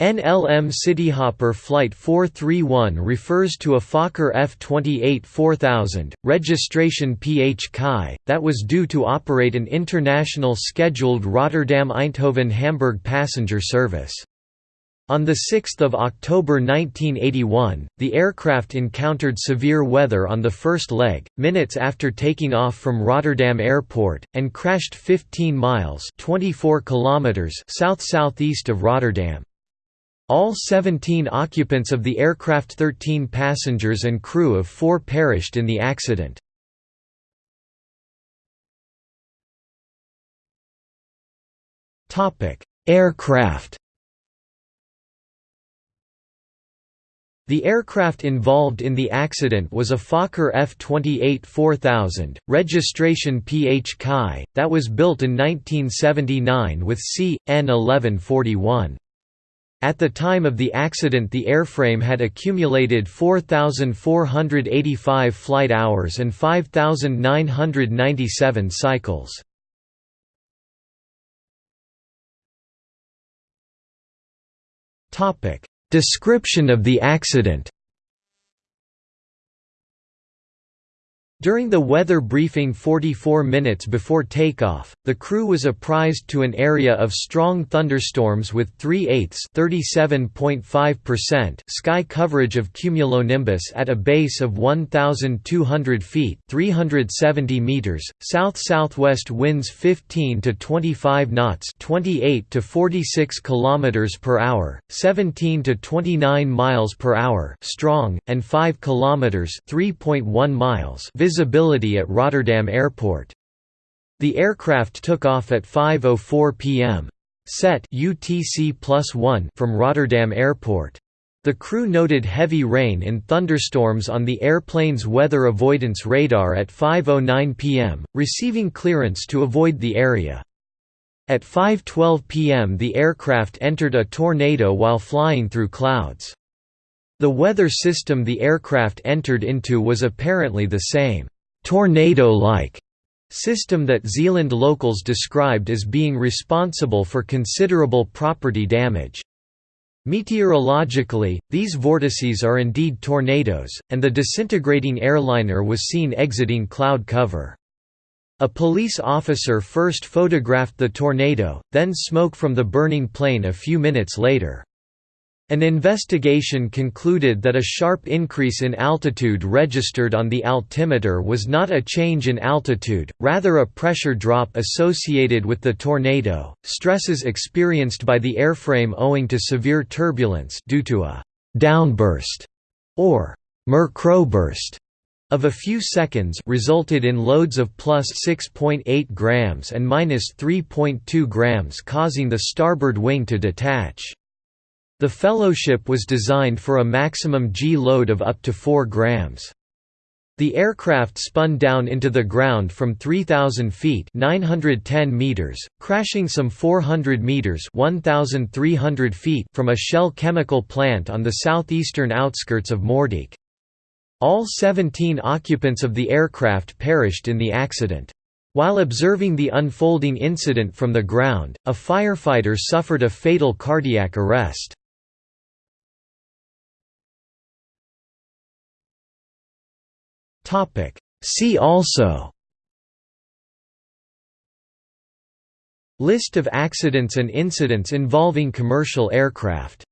NLM Cityhopper Flight 431 refers to a Fokker F-28 4000, registration PH Chi, that was due to operate an international scheduled Rotterdam-Eindhoven-Hamburg passenger service. On 6 October 1981, the aircraft encountered severe weather on the first leg, minutes after taking off from Rotterdam Airport, and crashed 15 miles 24 kilometers south-southeast of Rotterdam. All 17 occupants of the aircraft 13 passengers and crew of four perished in the accident. Aircraft The aircraft involved in the accident was a Fokker F-28 4000, registration PH Chi, that was built in 1979 with C.N. 1141. At the time of the accident the airframe had accumulated 4,485 flight hours and 5,997 cycles. Description of the accident During the weather briefing 44 minutes before takeoff, the crew was apprised to an area of strong thunderstorms with 3 eighths sky coverage of cumulonimbus at a base of 1,200 feet 370 meters, south-southwest winds 15 to 25 knots 28 to 46 kilometers per hour, 17 to 29 miles per hour strong, and 5 kilometers 3.1 miles visibility at Rotterdam Airport. The aircraft took off at 5.04 pm. Set UTC from Rotterdam Airport. The crew noted heavy rain and thunderstorms on the airplane's weather avoidance radar at 5.09 pm, receiving clearance to avoid the area. At 5.12 pm the aircraft entered a tornado while flying through clouds. The weather system the aircraft entered into was apparently the same tornado-like system that Zeeland locals described as being responsible for considerable property damage. Meteorologically, these vortices are indeed tornadoes, and the disintegrating airliner was seen exiting cloud cover. A police officer first photographed the tornado, then smoke from the burning plane a few minutes later. An investigation concluded that a sharp increase in altitude registered on the altimeter was not a change in altitude, rather a pressure drop associated with the tornado. Stresses experienced by the airframe owing to severe turbulence due to a downburst or microburst of a few seconds resulted in loads of plus 6.8 grams and minus 3.2 grams causing the starboard wing to detach. The fellowship was designed for a maximum G load of up to 4 grams. The aircraft spun down into the ground from 3,000 feet 910 meters, crashing some 400 meters 1,300 feet from a Shell chemical plant on the southeastern outskirts of Moerdijk. All 17 occupants of the aircraft perished in the accident. While observing the unfolding incident from the ground, a firefighter suffered a fatal cardiac arrest. See also List of accidents and incidents involving commercial aircraft